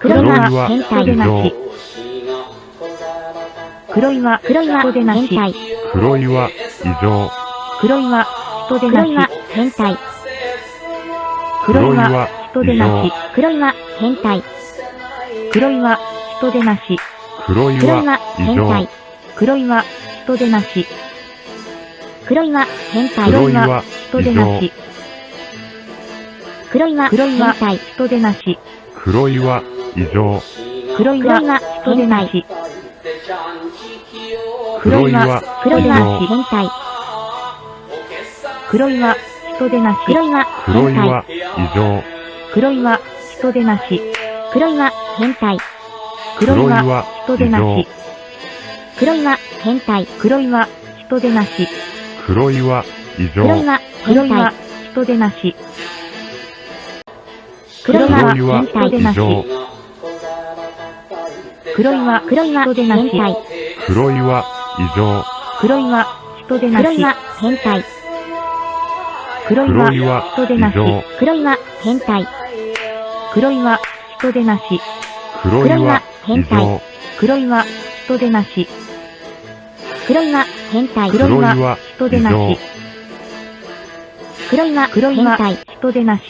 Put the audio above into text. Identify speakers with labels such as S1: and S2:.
S1: 黒いは
S2: 黒いは
S1: 変態でなし。黒いは
S3: 黒いは
S1: 人でなし。
S3: 変態。
S2: 黒いは異常。
S1: 黒いは人でな
S3: 黒いは
S1: し。
S3: 変態。
S1: 黒いは人でなし。
S3: 黒いは変態。
S1: 黒いは人でなし。
S2: 黒い
S3: 黒いは
S2: は異常
S3: 変態。。
S1: 黒いは人でなし。
S3: 黒いは変態。
S2: 黒いは
S1: 人でなし。
S3: 黒いは
S1: 黒いは
S3: 変態。
S1: 人でなし。
S2: 黒いは異常。
S1: 黒いは
S3: 黒いは
S1: 人でなし。
S2: 黒いは
S3: 黒いは
S2: 異常。
S3: 変態。
S1: 黒いは人でなし。
S3: 黒いは変態。
S2: 黒いは異常。
S1: 黒いは人でなし。
S3: 黒いは変態。
S1: 黒いは
S2: 黒いは
S1: 人でなし。
S3: 黒いは変態。
S1: 黒いは人でなし。
S2: 黒いは異常。
S3: 黒いは変
S1: 黒いは
S3: 態。
S1: 人でなし。
S3: 黒いは
S2: 黒いは
S3: 変態。
S1: 黒いは
S3: 黒いは
S1: 人でなし。
S3: 変態。
S2: 黒いは異常。
S1: 黒いは人でなし。
S3: 黒いは変態。
S1: 黒い
S2: 黒い
S1: は
S2: は
S1: 人でなし。
S2: 異常。
S3: 黒いは変態。
S1: 黒いは人でなし。
S2: 黒いは異常。
S1: 黒いは人でなし。
S3: 黒いは変態。
S1: 黒いは
S2: 黒いは
S1: 人でなし。
S3: 黒いは
S1: 黒いは
S3: 変態。
S1: 人でなし。